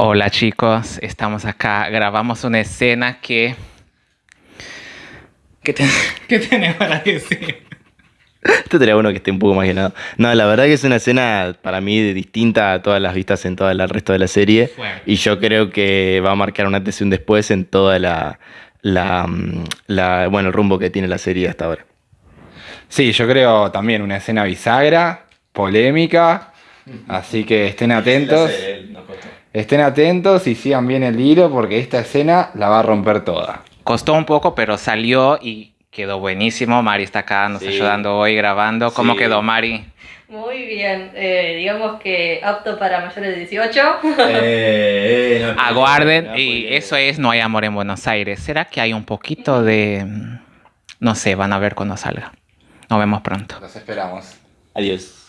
Hola chicos, estamos acá, grabamos una escena que... ¿Qué, te... ¿Qué tenés para decir? Esto sería uno que esté un poco más llenado. No, la verdad que es una escena para mí distinta a todas las vistas en todo el resto de la serie. Y yo creo que va a marcar un antes y un después en toda la, la, la, bueno, el rumbo que tiene la serie hasta ahora. Sí, yo creo también una escena bisagra, polémica, así que estén atentos. Estén atentos y sigan bien el hilo porque esta escena la va a romper toda. Costó un poco, pero salió y quedó buenísimo. Mari está acá, nos ayudando hoy grabando. ¿Cómo quedó, Mari? Muy bien, eh, digamos que apto para mayores de 18. Eh, eh, Aguarden, y eso es No hay amor en Buenos Aires. ¿Será que hay un poquito de... No sé, van a ver cuando salga. Nos vemos pronto. Los esperamos. Adiós.